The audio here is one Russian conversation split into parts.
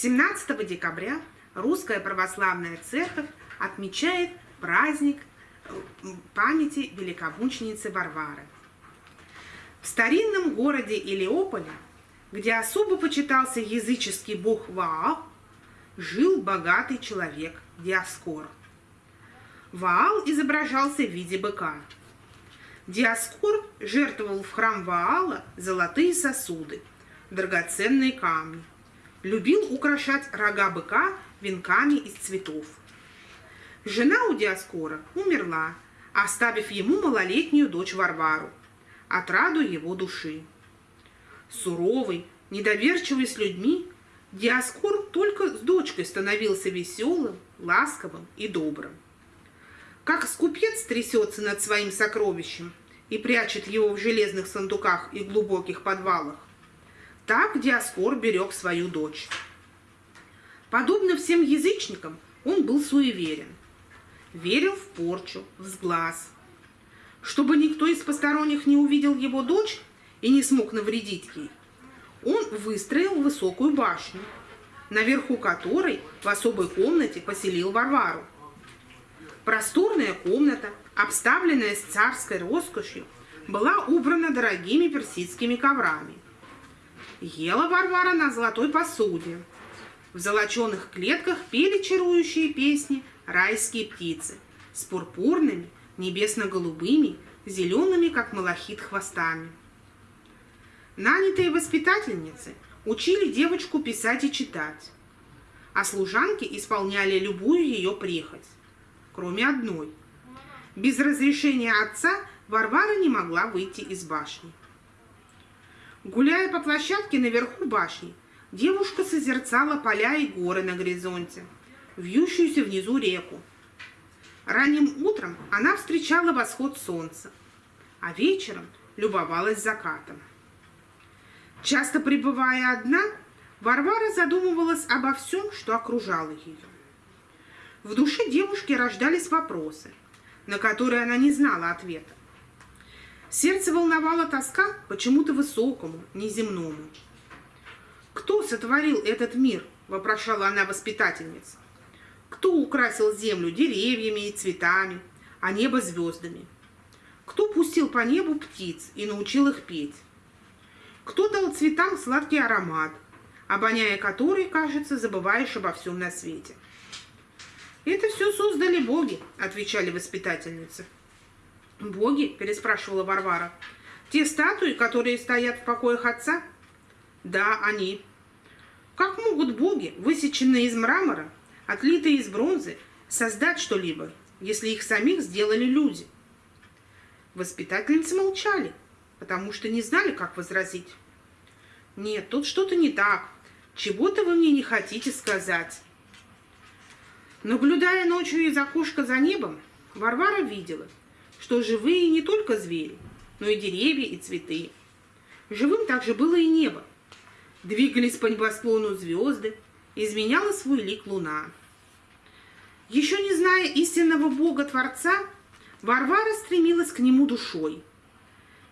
17 декабря Русская Православная Церковь отмечает праздник э, памяти великомученицы Варвары. В старинном городе Илиополе, где особо почитался языческий бог Ваал, жил богатый человек Диаскор. Ваал изображался в виде быка – Диаскор жертвовал в храм Ваала золотые сосуды, драгоценные камни. Любил украшать рога быка венками из цветов. Жена у Диаскора умерла, оставив ему малолетнюю дочь Варвару, отраду его души. Суровый, недоверчивый с людьми, Диаскор только с дочкой становился веселым, ласковым и добрым. Как скупец трясется над своим сокровищем и прячет его в железных сундуках и глубоких подвалах, так Диаскор берег свою дочь. Подобно всем язычникам, он был суеверен. Верил в порчу, в сглаз. Чтобы никто из посторонних не увидел его дочь и не смог навредить ей, он выстроил высокую башню, наверху которой в особой комнате поселил Варвару. Просторная комната, обставленная с царской роскошью, была убрана дорогими персидскими коврами. Ела Варвара на золотой посуде. В золоченых клетках пели чарующие песни райские птицы с пурпурными, небесно-голубыми, зелеными, как малахит, хвостами. Нанятые воспитательницы учили девочку писать и читать, а служанки исполняли любую ее прихоть кроме одной. Без разрешения отца Варвара не могла выйти из башни. Гуляя по площадке наверху башни, девушка созерцала поля и горы на горизонте, вьющуюся внизу реку. Ранним утром она встречала восход солнца, а вечером любовалась закатом. Часто пребывая одна, Варвара задумывалась обо всем, что окружало ее. В душе девушки рождались вопросы, на которые она не знала ответа. Сердце волновала тоска почему-то высокому, неземному. «Кто сотворил этот мир?» – вопрошала она воспитательница. «Кто украсил землю деревьями и цветами, а небо звездами? Кто пустил по небу птиц и научил их петь? Кто дал цветам сладкий аромат, обоняя который, кажется, забываешь обо всем на свете?» «Это все создали боги», — отвечали воспитательницы. «Боги?» — переспрашивала Варвара. «Те статуи, которые стоят в покоях отца?» «Да, они». «Как могут боги, высеченные из мрамора, отлитые из бронзы, создать что-либо, если их самих сделали люди?» Воспитательницы молчали, потому что не знали, как возразить. «Нет, тут что-то не так. Чего-то вы мне не хотите сказать». Наблюдая ночью из окошка за небом, Варвара видела, что живые не только звери, но и деревья и цветы. Живым также было и небо. Двигались по небосклону звезды, изменяла свой лик луна. Еще не зная истинного Бога-Творца, Варвара стремилась к нему душой.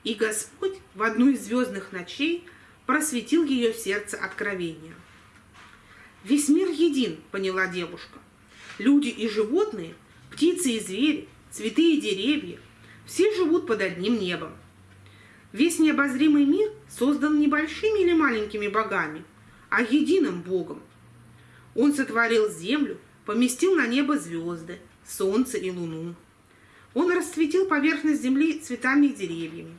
И Господь в одну из звездных ночей просветил ее сердце откровения. «Весь мир един», — поняла девушка. Люди и животные, птицы и звери, цветы и деревья – все живут под одним небом. Весь необозримый мир создан не большими или маленькими богами, а единым Богом. Он сотворил землю, поместил на небо звезды, солнце и луну. Он расцветил поверхность земли цветами и деревьями.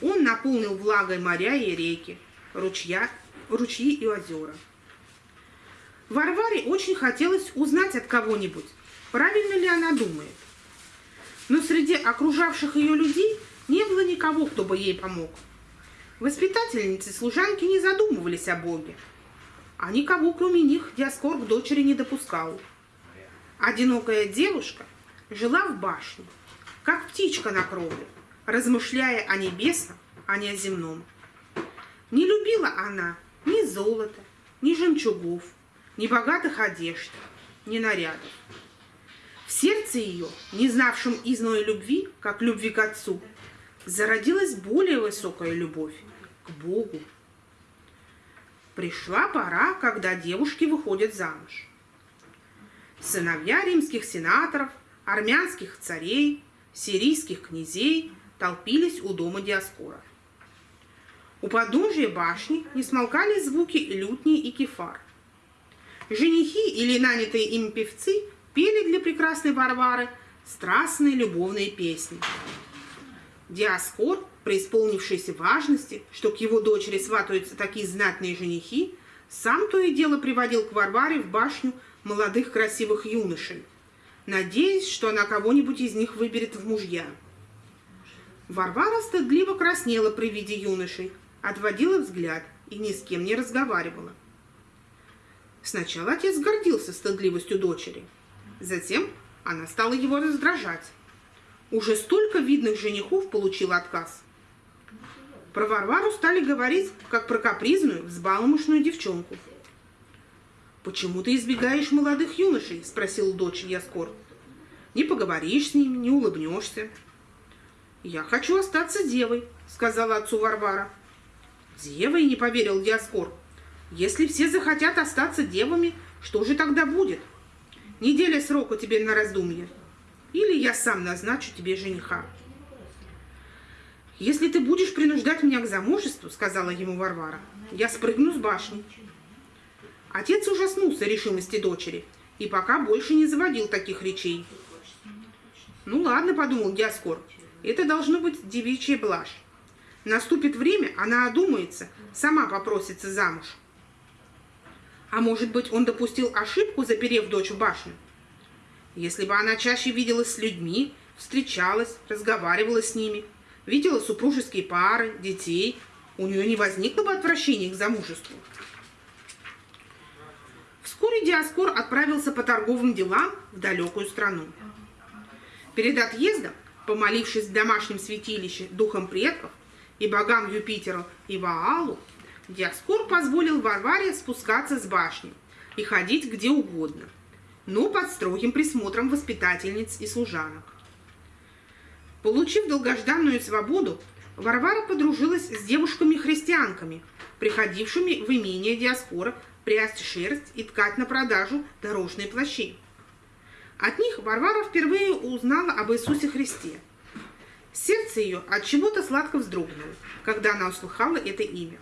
Он наполнил влагой моря и реки, ручья, ручьи и озера. Варваре очень хотелось узнать от кого-нибудь, правильно ли она думает. Но среди окружавших ее людей не было никого, кто бы ей помог. Воспитательницы служанки не задумывались о Боге, а никого, кроме них, Диаскор к дочери не допускал. Одинокая девушка жила в башне, как птичка на кровле, размышляя о небесном, а не о земном. Не любила она ни золота, ни жемчугов, ни богатых одежд, ни нарядов. Сердце ее, не знавшем изной любви, как любви к отцу, зародилась более высокая любовь к Богу. Пришла пора, когда девушки выходят замуж. Сыновья римских сенаторов, армянских царей, сирийских князей толпились у дома Диаскора. У подножия башни не смолкали звуки лютни и кефар. Женихи или нанятые им певцы пели для прекрасной Варвары страстные любовные песни. Диаскор, преисполнившийся важности, что к его дочери сватаются такие знатные женихи, сам то и дело приводил к Варваре в башню молодых красивых юношей, надеясь, что она кого-нибудь из них выберет в мужья. Варвара стыдливо краснела при виде юношей, отводила взгляд и ни с кем не разговаривала. Сначала отец гордился стыдливостью дочери, затем она стала его раздражать. Уже столько видных женихов получил отказ. Про Варвару стали говорить, как про капризную, взбаломошную девчонку. «Почему ты избегаешь молодых юношей?» – спросил дочь Яскор. «Не поговоришь с ними, не улыбнешься». «Я хочу остаться девой», – сказала отцу Варвара. «Девой?» – не поверил Диаскор. «Если все захотят остаться девами, что же тогда будет? Неделя срока тебе на раздумье. Или я сам назначу тебе жениха». «Если ты будешь принуждать меня к замужеству, — сказала ему Варвара, — я спрыгну с башни». Отец ужаснулся решимости дочери и пока больше не заводил таких речей. «Ну ладно, — подумал Диаскор, — это должно быть девичья блажь. Наступит время, она одумается, сама попросится замуж. А может быть, он допустил ошибку, заперев дочь в башню? Если бы она чаще виделась с людьми, встречалась, разговаривала с ними, видела супружеские пары, детей, у нее не возникло бы отвращения к замужеству. Вскоре Диаскор отправился по торговым делам в далекую страну. Перед отъездом, помолившись в домашнем святилище духом предков и богам Юпитеру и Ваалу, Диаскор позволил Варваре спускаться с башни и ходить где угодно, но под строгим присмотром воспитательниц и служанок. Получив долгожданную свободу, Варвара подружилась с девушками-христианками, приходившими в имение Диаскора прясть шерсть и ткать на продажу дорожные плащи. От них Варвара впервые узнала об Иисусе Христе. Сердце ее от чего-то сладко вздрогнуло, когда она услыхала это имя.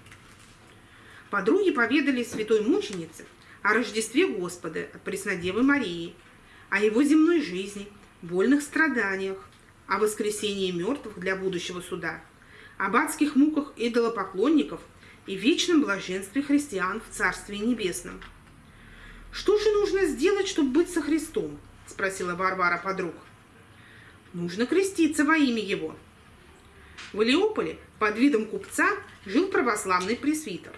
Подруги поведали святой мученице о Рождестве Господа от Преснодевы Марии, о его земной жизни, больных страданиях, о воскресении мертвых для будущего суда, об адских муках идолопоклонников и вечном блаженстве христиан в Царстве Небесном. «Что же нужно сделать, чтобы быть со Христом?» – спросила Варвара подруг. «Нужно креститься во имя Его». В Илиополе под видом купца жил православный пресвитер.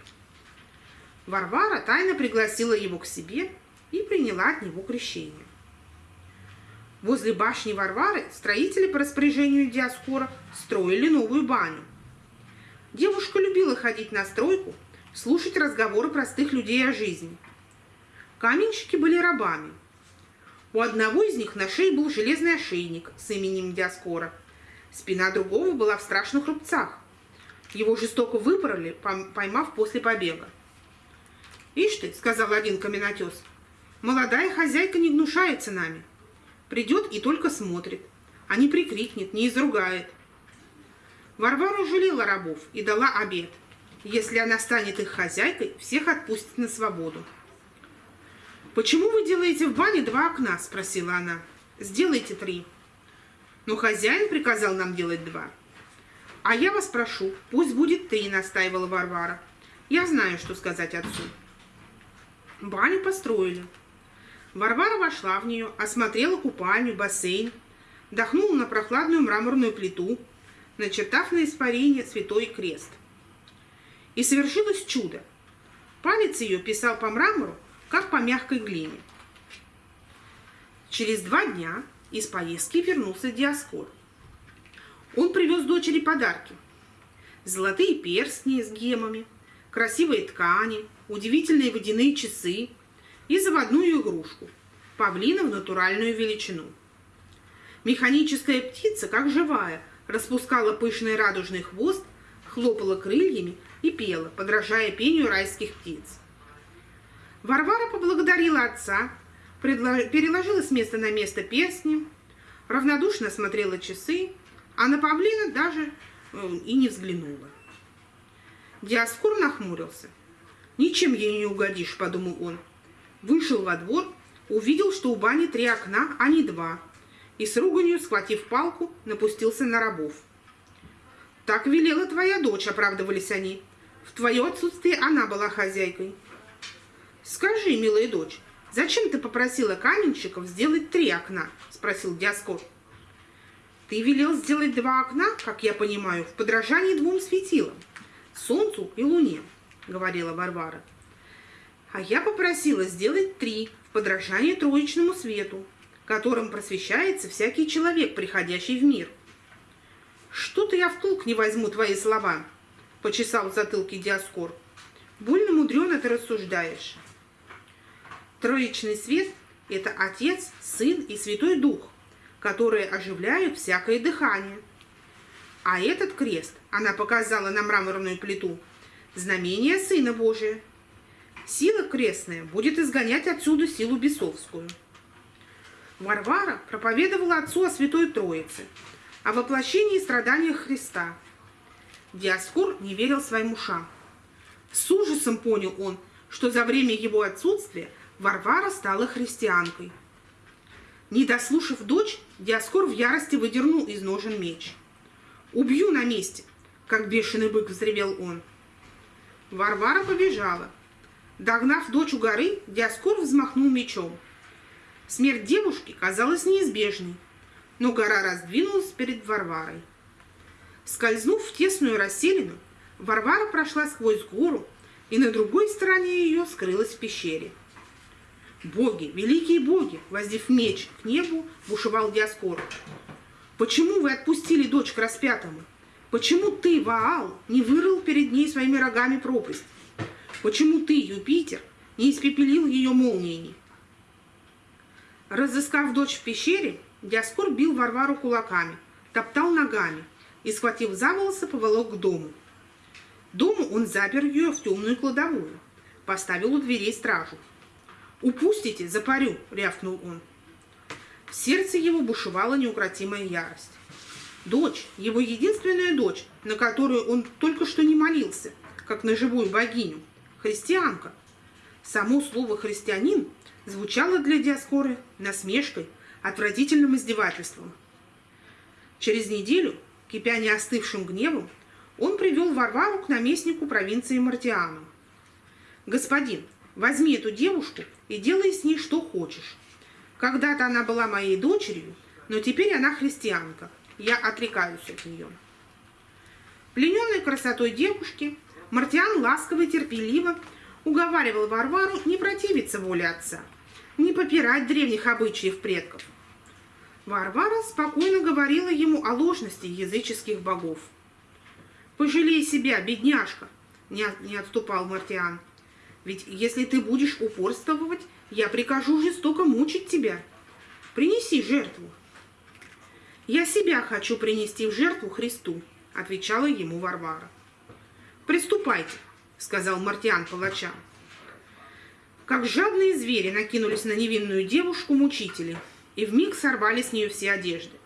Варвара тайно пригласила его к себе и приняла от него крещение. Возле башни Варвары строители по распоряжению Диаскора строили новую баню. Девушка любила ходить на стройку, слушать разговоры простых людей о жизни. Каменщики были рабами. У одного из них на шее был железный ошейник с именем Диаскора. Спина другого была в страшных рубцах. Его жестоко выпороли, поймав после побега. «Ишь ты», — сказал один каменотес, — «молодая хозяйка не гнушается нами. Придет и только смотрит, а не прикрикнет, не изругает. Варвара жалела рабов и дала обед. Если она станет их хозяйкой, всех отпустит на свободу. «Почему вы делаете в бане два окна?» – спросила она. «Сделайте три». «Но хозяин приказал нам делать два». «А я вас прошу, пусть будет три», – настаивала Варвара. «Я знаю, что сказать отцу». Баню построили. Варвара вошла в нее, осмотрела купальню, бассейн, дохнула на прохладную мраморную плиту – начертав на испарение святой крест. И совершилось чудо. Палец ее писал по мрамору, как по мягкой глине. Через два дня из поездки вернулся Диаскор. Он привез дочери подарки. Золотые перстни с гемами, красивые ткани, удивительные водяные часы и заводную игрушку – павлина в натуральную величину. Механическая птица, как живая, распускала пышный радужный хвост, хлопала крыльями и пела, подражая пению райских птиц. Варвара поблагодарила отца, переложила с места на место перстни, равнодушно смотрела часы, а на павлина даже э, и не взглянула. Диаскур нахмурился. «Ничем ей не угодишь», — подумал он. Вышел во двор, увидел, что у бани три окна, а не два, и с руганью, схватив палку, напустился на рабов. «Так велела твоя дочь», — оправдывались они. «В твое отсутствие она была хозяйкой». «Скажи, милая дочь, зачем ты попросила каменщиков сделать три окна?» — спросил Диаскор. «Ты велел сделать два окна, как я понимаю, в подражании двум светилам — солнцу и луне», — говорила Варвара. «А я попросила сделать три в подражании троечному свету, которым просвещается всякий человек, приходящий в мир». «Что-то я в толк не возьму твои слова», — почесал в затылке Диаскор. «Больно мудрено ты рассуждаешь». Троичный свет – это Отец, Сын и Святой Дух, которые оживляют всякое дыхание. А этот крест, она показала на мраморную плиту, знамение Сына Божия. Сила крестная будет изгонять отсюда силу бесовскую. Варвара проповедовала отцу о Святой Троице, о воплощении и страданиях Христа. Диаскур не верил своим ушам. С ужасом понял он, что за время его отсутствия – Варвара стала христианкой. Не дослушав дочь, Диаскор в ярости выдернул из ножен меч. «Убью на месте!» — как бешеный бык взревел он. Варвара побежала. Догнав дочь у горы, Диаскор взмахнул мечом. Смерть девушки казалась неизбежной, но гора раздвинулась перед Варварой. Скользнув в тесную расселину, Варвара прошла сквозь гору и на другой стороне ее скрылась в пещере. Боги, великие боги, воздев меч к небу, бушевал Диаскор. Почему вы отпустили дочь к распятому? Почему ты, Ваал, не вырыл перед ней своими рогами пропасть? Почему ты, Юпитер, не испепелил ее молниями? Разыскав дочь в пещере, Диаскор бил Варвару кулаками, топтал ногами и, схватив за волосы, поволок к дому. Дому он запер ее в темную кладовую, поставил у дверей стражу. «Упустите, запарю!» — рявкнул он. В сердце его бушевала неукротимая ярость. Дочь, его единственная дочь, на которую он только что не молился, как на живую богиню, христианка. Само слово «христианин» звучало для Диаскоры насмешкой, отвратительным издевательством. Через неделю, кипя не остывшим гневом, он привел Варвару к наместнику провинции Мартиану. «Господин, возьми эту девушку и делай с ней что хочешь. Когда-то она была моей дочерью, но теперь она христианка. Я отрекаюсь от нее. Плененной красотой девушки, Мартиан ласково и терпеливо уговаривал Варвару не противиться воле отца, не попирать древних обычаев предков. Варвара спокойно говорила ему о ложности языческих богов. «Пожалей себя, бедняжка!» – не отступал Мартиан – ведь если ты будешь упорствовать, я прикажу жестоко мучить тебя. Принеси жертву. Я себя хочу принести в жертву Христу, отвечала ему Варвара. Приступайте, сказал Мартиан палачам. Как жадные звери накинулись на невинную девушку мучители и вмиг сорвали с нее все одежды.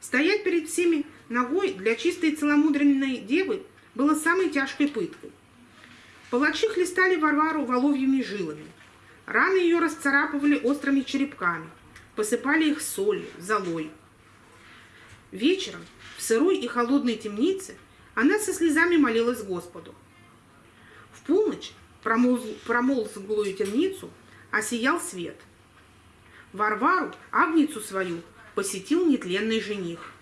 Стоять перед всеми ногой для чистой целомудренной девы было самой тяжкой пыткой. Палачи хлестали Варвару воловьими жилами. Раны ее расцарапывали острыми черепками, посыпали их солью, золой. Вечером в сырой и холодной темнице она со слезами молилась Господу. В полночь промолзглую темницу осиял свет. Варвару, агницу свою, посетил нетленный жених.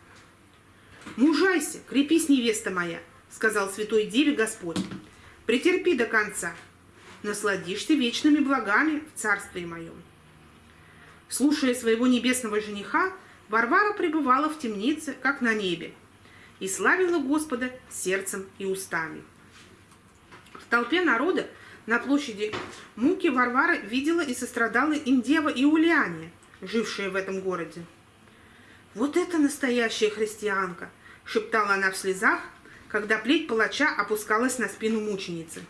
«Мужайся, крепись, невеста моя», — сказал святой деве Господь. Претерпи до конца. Насладишься вечными благами в царстве моем. Слушая своего небесного жениха, Варвара пребывала в темнице, как на небе, и славила Господа сердцем и устами. В толпе народа на площади Муки Варвара видела и сострадала им дева Иулиане, жившая в этом городе. «Вот это настоящая христианка!» шептала она в слезах, когда плеть палача опускалась на спину мученицы.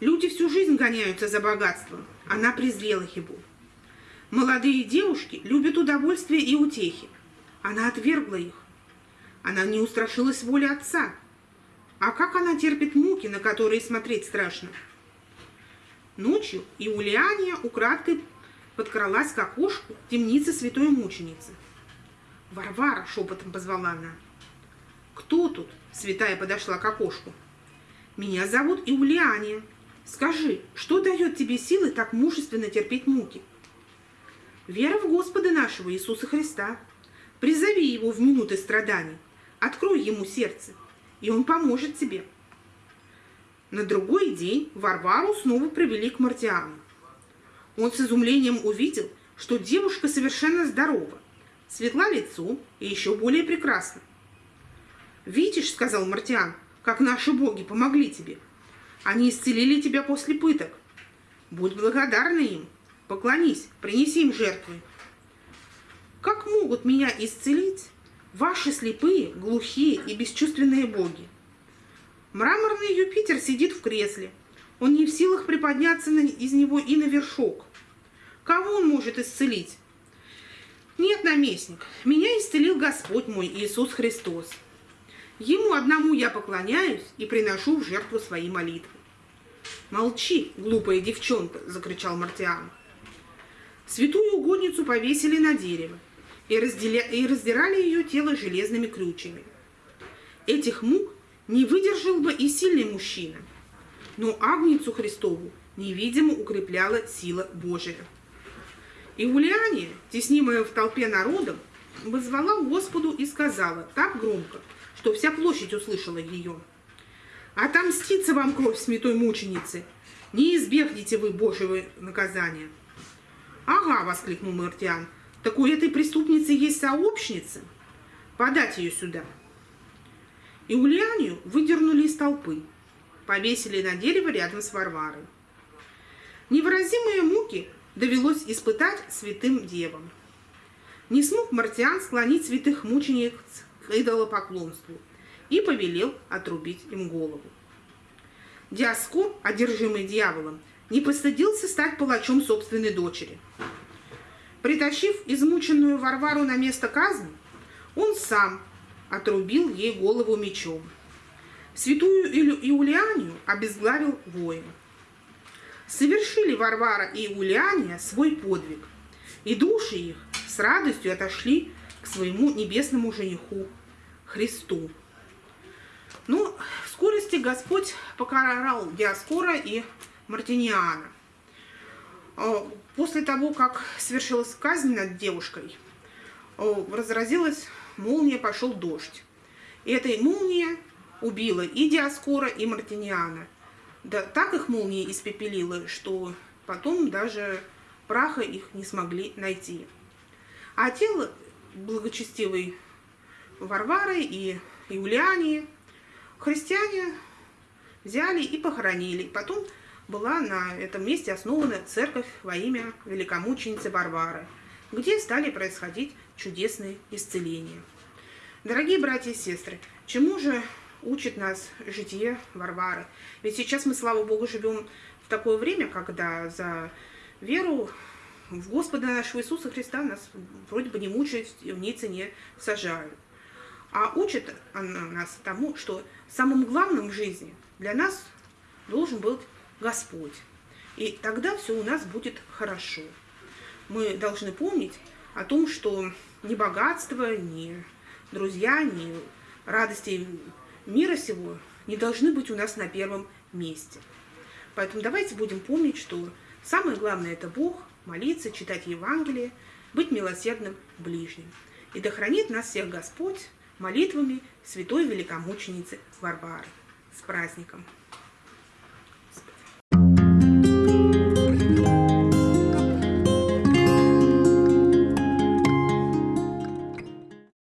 Люди всю жизнь гоняются за богатством. Она презрела его. Молодые девушки любят удовольствие и утехи. Она отвергла их. Она не устрашилась воли отца. А как она терпит муки, на которые смотреть страшно? Ночью Иулиания украдкой подкралась к окошку темницы святой мученицы. «Варвара!» — шепотом позвала она. «Кто тут?» — святая подошла к окошку. «Меня зовут Иулиания. Скажи, что дает тебе силы так мужественно терпеть муки?» «Вера в Господа нашего Иисуса Христа. Призови Его в минуты страданий. Открой Ему сердце, и Он поможет тебе». На другой день Варвару снова привели к Мартиану. Он с изумлением увидел, что девушка совершенно здорова, светла лицом и еще более прекрасна. «Видишь, — сказал Мартиан, — как наши боги помогли тебе. Они исцелили тебя после пыток. Будь благодарна им, поклонись, принеси им жертвы. Как могут меня исцелить ваши слепые, глухие и бесчувственные боги? Мраморный Юпитер сидит в кресле. Он не в силах приподняться из него и на вершок. Кого он может исцелить? Нет, наместник, меня исцелил Господь мой Иисус Христос. Ему одному я поклоняюсь и приношу в жертву свои молитвы. «Молчи, глупая девчонка!» – закричал Мартиан. Святую угодницу повесили на дерево и, разделя... и раздирали ее тело железными крючьями. Этих мук не выдержал бы и сильный мужчина, но Агницу Христову невидимо укрепляла сила Божия. И Ульяне, теснимая в толпе народом, вызвала Господу и сказала так громко, что вся площадь услышала ее. «Отомстится вам кровь святой мученицы! Не избегнете вы Божьего наказания!» «Ага!» — воскликнул Мартиан. «Так у этой преступницы есть сообщница? Подать ее сюда!» И Ульянию выдернули из толпы, повесили на дерево рядом с Варварой. Невыразимые муки довелось испытать святым девам. Не смог Мартиан склонить святых мучеников к идолопоклонству и повелел отрубить им голову. Диаскор, одержимый дьяволом, не постыдился стать палачом собственной дочери. Притащив измученную Варвару на место казни, он сам отрубил ей голову мечом. Святую Иулианию обезглавил воин совершили Варвара и Улиания свой подвиг, и души их с радостью отошли к своему небесному жениху Христу. Ну, в скорости Господь покарал Диаскора и Мартиниана. А, после того, как свершилась казнь над девушкой, а, разразилась молния, пошел дождь. И эта молния убила и Диаскора, и Мартиниана. Да, так их молния испепелила, что потом даже праха их не смогли найти. А тело благочестивой Варвары и Юлиании христиане взяли и похоронили. Потом была на этом месте основана церковь во имя великомученицы Варвары, где стали происходить чудесные исцеления. Дорогие братья и сестры, чему же учит нас житие Варвары. Ведь сейчас мы, слава Богу, живем в такое время, когда за веру в Господа нашего Иисуса Христа нас вроде бы не мучают, в ней не сажают. А учит она нас тому, что самым главным в жизни для нас должен быть Господь. И тогда все у нас будет хорошо. Мы должны помнить о том, что ни богатство, ни друзья, ни радости мира сего не должны быть у нас на первом месте. Поэтому давайте будем помнить, что самое главное – это Бог, молиться, читать Евангелие, быть милосердным ближним. И да хранит нас всех Господь молитвами святой великомученицы Варвары. С праздником!